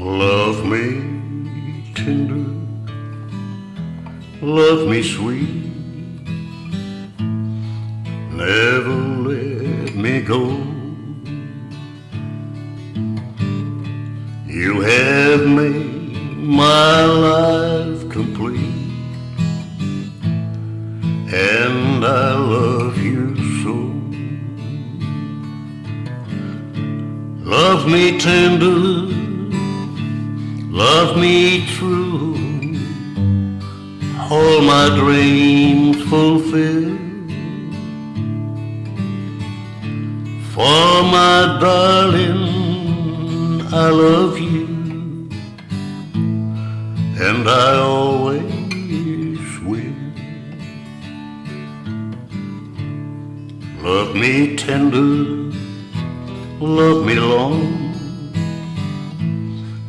Love me tender, love me sweet, never let me go. You have made my life complete, and I love you so. Love me tender, love me true, all my dreams fulfill. For my darling, I love you, and I always will. Love me tender, love me long.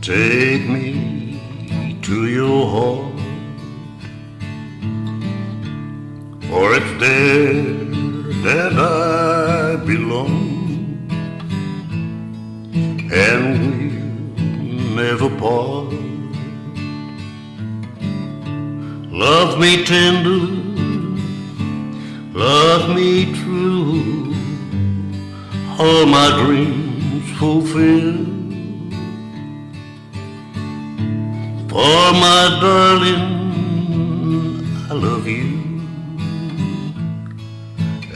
Take me to your heart, for it's there that I belong, and we'll never part. Love me tender, love me true, all my dreams fulfill. For my darling, I love you,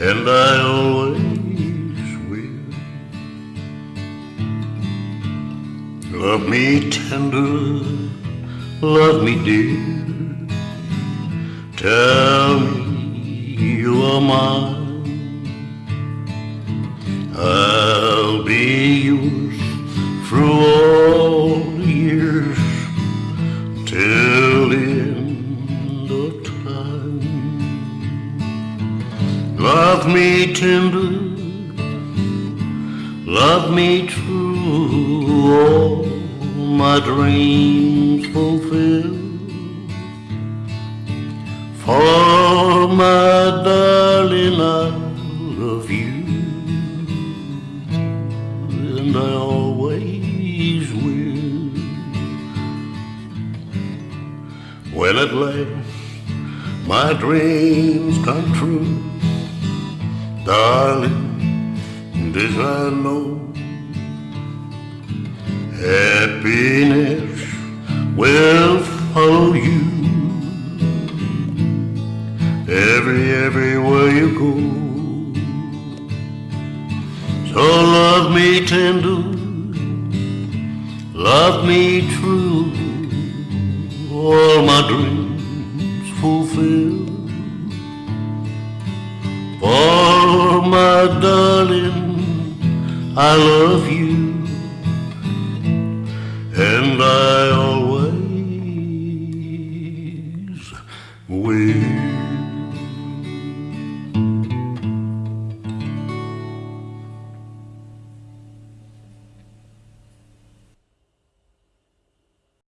and I always will. Love me tender, love me dear. Tell me you are mine. I'll be Love me tender, love me true, all my dreams fulfill. For my darling, I love you, and I always will. When at last my dreams come true, darling, this I know. Happiness will follow you every everywhere you go. So love me tender, love me true, all my dreams fulfill. darling, I love you, and I always will.